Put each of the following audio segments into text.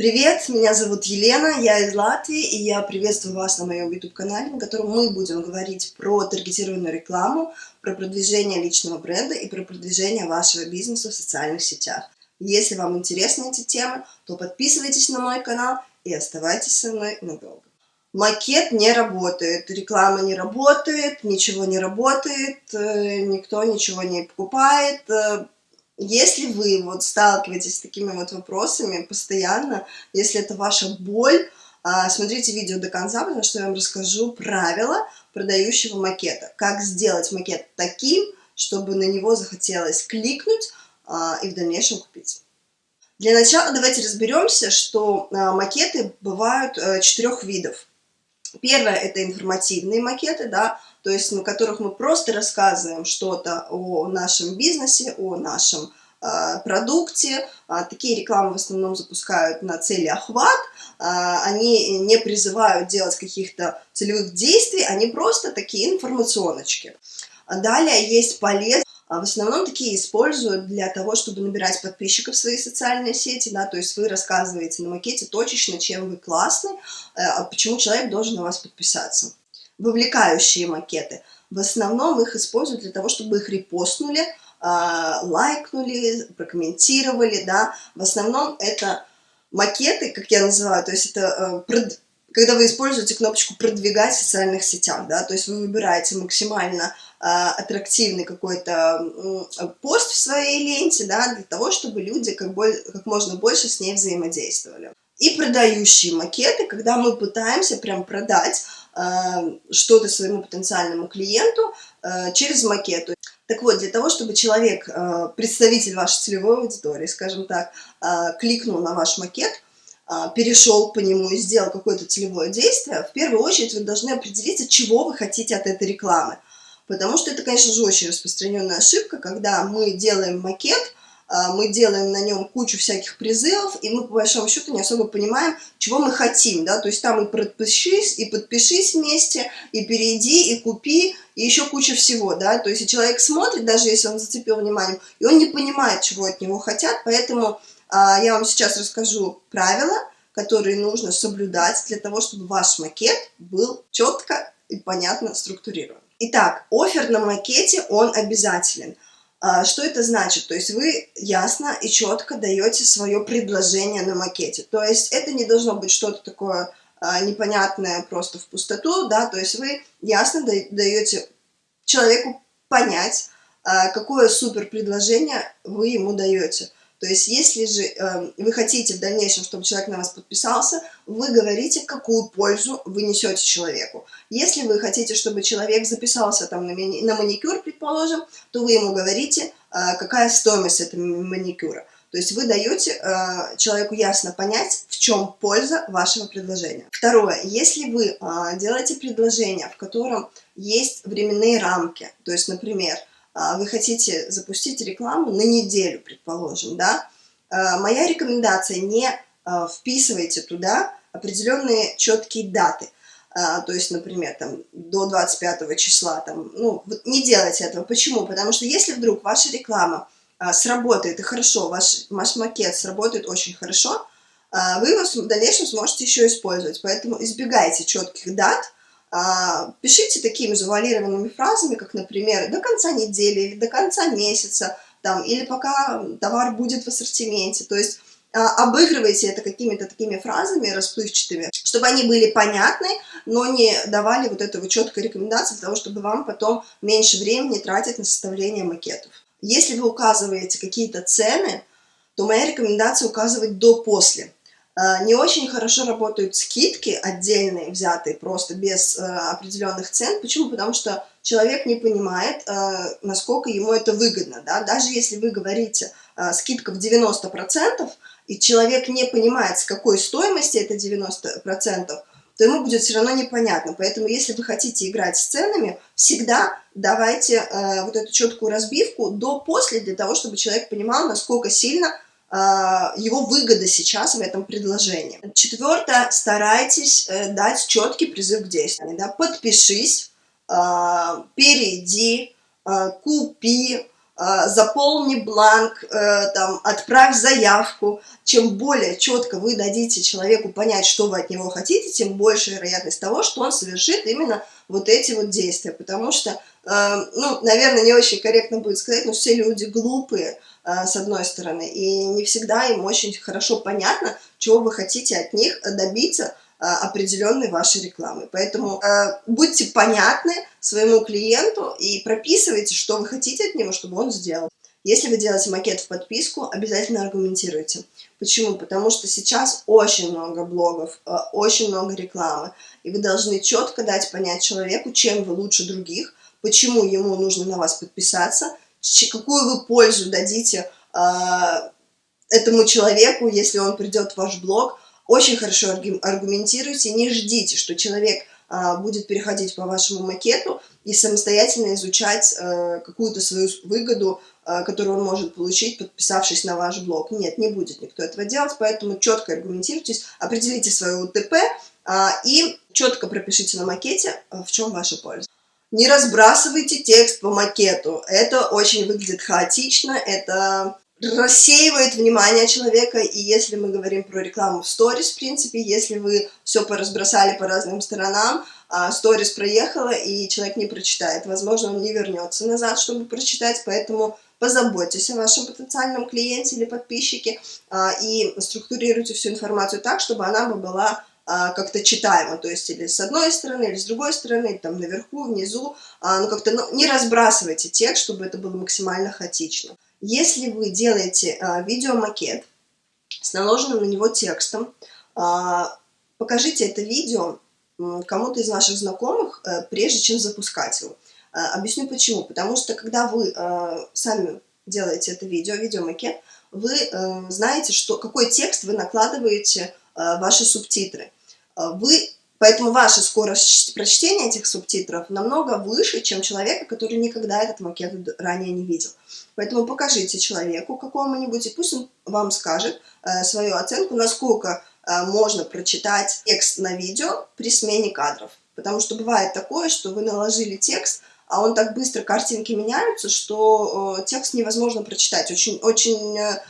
Привет, меня зовут Елена, я из Латвии, и я приветствую вас на моем YouTube-канале, на котором мы будем говорить про таргетированную рекламу, про продвижение личного бренда и про продвижение вашего бизнеса в социальных сетях. Если вам интересны эти темы, то подписывайтесь на мой канал и оставайтесь со мной надолго. Макет не работает, реклама не работает, ничего не работает, э, никто ничего не покупает, э, если вы вот сталкиваетесь с такими вот вопросами постоянно, если это ваша боль, а, смотрите видео до конца, потому что я вам расскажу правила продающего макета. Как сделать макет таким, чтобы на него захотелось кликнуть а, и в дальнейшем купить. Для начала давайте разберемся, что а, макеты бывают э, четырех видов. Первое – это информативные макеты, да, то есть на которых мы просто рассказываем что-то о нашем бизнесе, о нашем э, продукте. Э, такие рекламы в основном запускают на цели охват. Э, они не призывают делать каких-то целевых действий, они просто такие информационочки. Далее есть полезные в основном такие используют для того, чтобы набирать подписчиков в свои социальные сети, да, то есть вы рассказываете на макете точечно, чем вы классный, а почему человек должен на вас подписаться вовлекающие макеты. В основном их используют для того, чтобы их репостнули, а, лайкнули, прокомментировали, да. В основном это макеты, как я называю, то есть это э, когда вы используете кнопочку «Продвигать в социальных сетях», да, то есть вы выбираете максимально э, аттрактивный какой-то пост в своей ленте, да, для того, чтобы люди как, боль, как можно больше с ней взаимодействовали. И продающие макеты, когда мы пытаемся прям продать что-то своему потенциальному клиенту э, через макету. Так вот, для того, чтобы человек, э, представитель вашей целевой аудитории, скажем так, кликнул на ваш макет, перешел по нему и сделал какое-то целевое действие, в первую очередь вы должны определить, чего вы хотите от этой рекламы. Потому что это, конечно же, очень распространенная ошибка, когда мы делаем макет, мы делаем на нем кучу всяких призывов, и мы по большому счету не особо понимаем, чего мы хотим, да, то есть там и подпишись, и подпишись вместе, и перейди, и купи, и еще куча всего, да, то есть человек смотрит, даже если он зацепил внимание, и он не понимает, чего от него хотят, поэтому а, я вам сейчас расскажу правила, которые нужно соблюдать для того, чтобы ваш макет был четко и понятно структурирован. Итак, офер на макете, он обязателен – что это значит? То есть вы ясно и четко даете свое предложение на макете. То есть это не должно быть что-то такое а, непонятное просто в пустоту, да, то есть вы ясно даете человеку понять, а, какое супер предложение вы ему даете. То есть, если же э, вы хотите в дальнейшем, чтобы человек на вас подписался, вы говорите, какую пользу вы несете человеку. Если вы хотите, чтобы человек записался там на, мани на маникюр, предположим, то вы ему говорите, э, какая стоимость этого маникюра. То есть вы даете э, человеку ясно понять, в чем польза вашего предложения. Второе, если вы э, делаете предложение, в котором есть временные рамки, то есть, например, вы хотите запустить рекламу на неделю, предположим, да, а, моя рекомендация не а, вписывайте туда определенные четкие даты. То есть, например, там, до 25 числа, там, ну, не делайте этого. Почему? Потому что если вдруг ваша реклама сработает и хорошо, ваш, ваш макет сработает очень хорошо, вы его в дальнейшем сможете еще использовать. Поэтому избегайте четких дат, а, пишите такими завуалированными фразами, как, например, до конца недели или до конца месяца, там, или пока товар будет в ассортименте. То есть а, обыгрывайте это какими-то такими фразами расплывчатыми, чтобы они были понятны, но не давали вот этого четкой рекомендации для того, чтобы вам потом меньше времени тратить на составление макетов. Если вы указываете какие-то цены, то моя рекомендация указывать до-после. Э, не очень хорошо работают скидки отдельные, взятые просто без э, определенных цен. Почему? Потому что человек не понимает, э, насколько ему это выгодно. Да? Даже если вы говорите скидка в 90%, и человек не понимает, с какой стоимости это 90%, то ему будет все равно непонятно. Поэтому, если вы хотите играть с ценами, всегда давайте э, вот эту четкую разбивку до-после, для того, чтобы человек понимал, насколько сильно его выгода сейчас в этом предложении. Четвертое, старайтесь э, дать четкий призыв к действию. Да? Подпишись, а, перейди, а, купи, а, заполни бланк, э, там, отправь заявку. Чем более четко вы дадите человеку понять, что вы от него хотите, тем больше вероятность того, что он совершит именно вот эти вот действия. Потому что, э, ну, наверное, не очень корректно будет сказать, но все люди глупые, с одной стороны, и не всегда им очень хорошо понятно, чего вы хотите от них добиться, определенной вашей рекламы. Поэтому э, будьте понятны своему клиенту и прописывайте, что вы хотите от него, чтобы он сделал. Если вы делаете макет в подписку, обязательно аргументируйте. Почему? Потому что сейчас очень много блогов, э, очень много рекламы, и вы должны четко дать понять человеку, чем вы лучше других, почему ему нужно на вас подписаться, какую вы пользу дадите э, этому человеку, если он придет в ваш блог, очень хорошо аргументируйте, не ждите, что человек а, будет переходить по вашему макету и самостоятельно изучать а, какую-то свою выгоду, а, которую он может получить, подписавшись на ваш блог. Нет, не будет никто этого делать, поэтому четко аргументируйтесь, определите свою УТП а, и четко пропишите на макете, а, в чем ваша польза. Не разбрасывайте текст по макету. Это очень выглядит хаотично, это рассеивает внимание человека, и если мы говорим про рекламу в сторис, в принципе, если вы все поразбросали по разным сторонам, а сторис проехала, и человек не прочитает, возможно, он не вернется назад, чтобы прочитать, поэтому позаботьтесь о вашем потенциальном клиенте или подписчике а, и структурируйте всю информацию так, чтобы она была а, как-то читаемо, то есть или с одной стороны, или с другой стороны, там наверху, внизу, ну как-то ну, не разбрасывайте текст, чтобы это было максимально хаотично. Если вы делаете а, видеомакет с наложенным на него текстом, а, покажите это видео кому-то из ваших знакомых, а, прежде чем запускать его. А, объясню почему. Потому что когда вы а, сами делаете это видео, видеомакет, вы а, знаете, что, какой текст вы накладываете а, ваши субтитры. А, вы Поэтому ваша скорость прочтения этих субтитров намного выше, чем человека, который никогда этот макет ранее не видел. Поэтому покажите человеку какому-нибудь, и пусть он вам скажет э, свою оценку, насколько э, можно прочитать текст на видео при смене кадров. Потому что бывает такое, что вы наложили текст, а он так быстро, картинки меняются, что э, текст невозможно прочитать. Очень, очень э,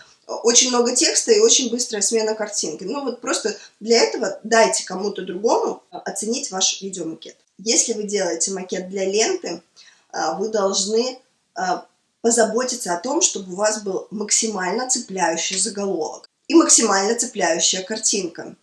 очень много текста и очень быстрая смена картинки. Ну вот просто для этого дайте кому-то другому оценить ваш видеомакет. Если вы делаете макет для ленты, а, вы должны а, позаботиться о том, чтобы у вас был максимально цепляющий заголовок и максимально цепляющая картинка.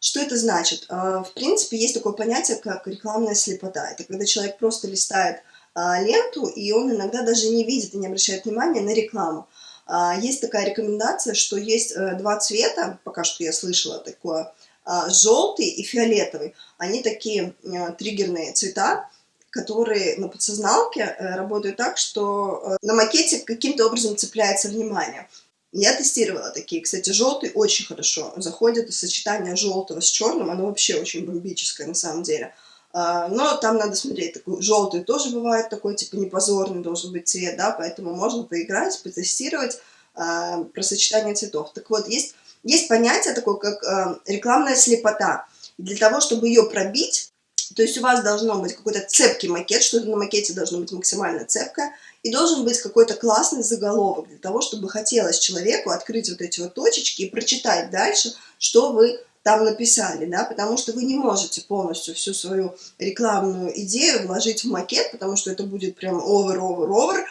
Что это значит? А, в принципе, есть такое понятие, как рекламная слепота. Это когда человек просто листает ленту, и он иногда даже не видит и не обращает внимания на рекламу. А, есть такая рекомендация, что есть э, два цвета, пока что я слышала такое, а, желтый и фиолетовый. Они такие э, триггерные цвета, которые на подсозналке э, работают так, что на макете каким-то образом цепляется внимание. Я тестировала такие. Кстати, желтый очень хорошо заходит, сочетание желтого с черным, оно вообще очень бомбическое на самом деле. А, но там надо смотреть, такой желтый тоже бывает, такой типа непозорный должен быть цвет, да, поэтому можно поиграть, потестировать э, про сочетание цветов. Так вот, есть, есть понятие такое, как э, рекламная слепота. И для того, чтобы ее пробить, то есть у вас должно быть какой-то цепкий макет, что-то на макете должно быть максимально цепкое, и должен быть какой-то классный заголовок для того, чтобы хотелось человеку открыть вот эти вот точечки и прочитать дальше, что вы там написали, да, потому что вы не можете полностью всю свою рекламную идею вложить в макет, потому что это будет прям over, over, over,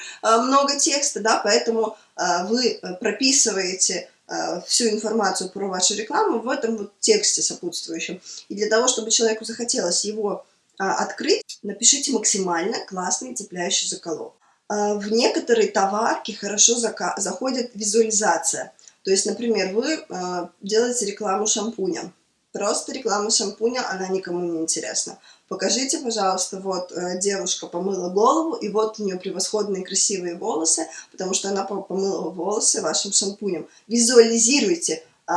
много текста, да, поэтому а, вы прописываете а, всю информацию про вашу рекламу в этом вот тексте сопутствующем. И для того, чтобы человеку захотелось его открыть, напишите максимально классный цепляющий заголовок. В некоторые товарки хорошо заходит визуализация. То есть, например, вы э, делаете рекламу шампуня. Просто реклама шампуня, она никому не интересна. Покажите, пожалуйста, вот э, девушка помыла голову, и вот у нее превосходные красивые волосы, потому что она помыла волосы вашим шампунем. Визуализируйте э,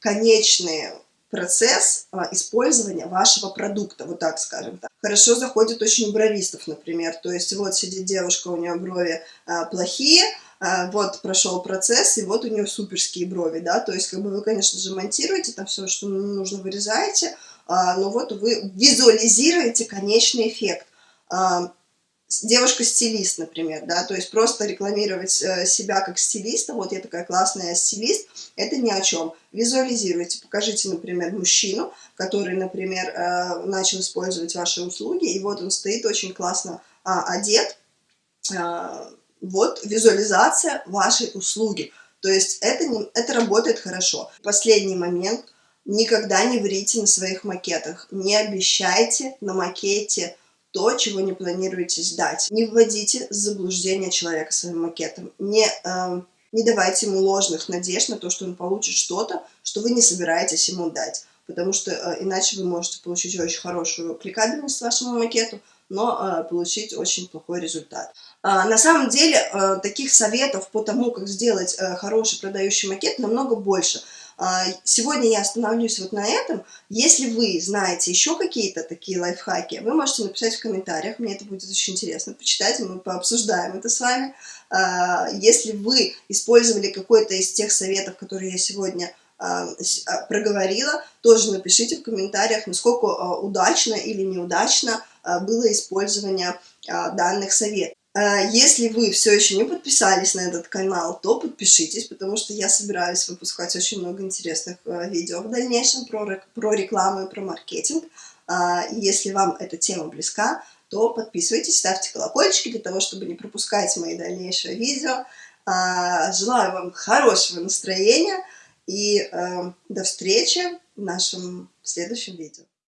конечный процесс э, использования вашего продукта, вот так скажем. Так. Хорошо заходит очень у бровистов, например. То есть вот сидит девушка, у нее брови э, плохие, вот прошел процесс, и вот у нее суперские брови, да, то есть, как бы вы, конечно же, монтируете там все, что нужно, вырезаете, а, но вот вы визуализируете конечный эффект. А, девушка-стилист, например, да, то есть просто рекламировать э, себя как стилиста, вот я такая классная стилист, это ни о чем. Визуализируйте, покажите, например, мужчину, который, например, э, начал использовать ваши услуги, и вот он стоит очень классно а, одет, а, вот визуализация вашей услуги. То есть это, не, это работает хорошо. Последний момент. Никогда не врите на своих макетах. Не обещайте на макете то, чего не планируете сдать. Не вводите заблуждение человека своим макетом. Не, э, не давайте ему ложных надежд на то, что он получит что-то, что вы не собираетесь ему дать. Потому что э, иначе вы можете получить очень хорошую кликабельность вашему макету, но э, получить очень плохой результат. Э, на самом деле, э, таких советов по тому, как сделать э, хороший продающий макет, намного больше. Э, сегодня я остановлюсь вот на этом. Если вы знаете еще какие-то такие лайфхаки, вы можете написать в комментариях, мне это будет очень интересно почитать, мы пообсуждаем это с вами. Э, если вы использовали какой-то из тех советов, которые я сегодня а, а, проговорила, тоже напишите в комментариях, насколько а, удачно или неудачно было использование данных советов. Если вы все еще не подписались на этот канал, то подпишитесь, потому что я собираюсь выпускать очень много интересных видео в дальнейшем про, про рекламу и про маркетинг. Если вам эта тема близка, то подписывайтесь, ставьте колокольчики для того, чтобы не пропускать мои дальнейшие видео. Желаю вам хорошего настроения. И э, до встречи в нашем следующем видео.